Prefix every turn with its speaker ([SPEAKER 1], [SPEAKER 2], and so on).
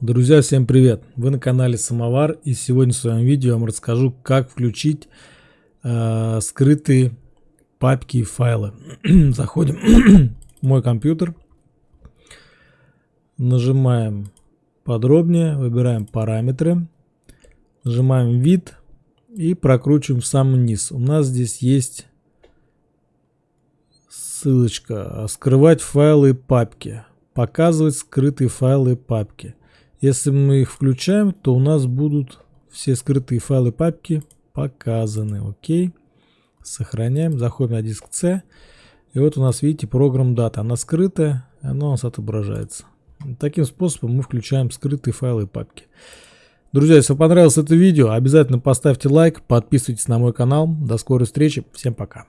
[SPEAKER 1] Друзья, всем привет! Вы на канале Самовар и сегодня в своем видео я вам расскажу, как включить э, скрытые папки и файлы. Заходим в мой компьютер, нажимаем подробнее, выбираем параметры, нажимаем вид и прокручиваем в самый низ. У нас здесь есть ссылочка «Скрывать файлы и папки» показывать скрытые файлы и папки. Если мы их включаем, то у нас будут все скрытые файлы и папки показаны. Окей. Сохраняем. Заходим на диск C. И вот у нас, видите, программ дата. Она скрытая, она у нас отображается. Таким способом мы включаем скрытые файлы и папки. Друзья, если вам понравилось это видео, обязательно поставьте лайк, подписывайтесь на мой канал. До скорой встречи. Всем пока.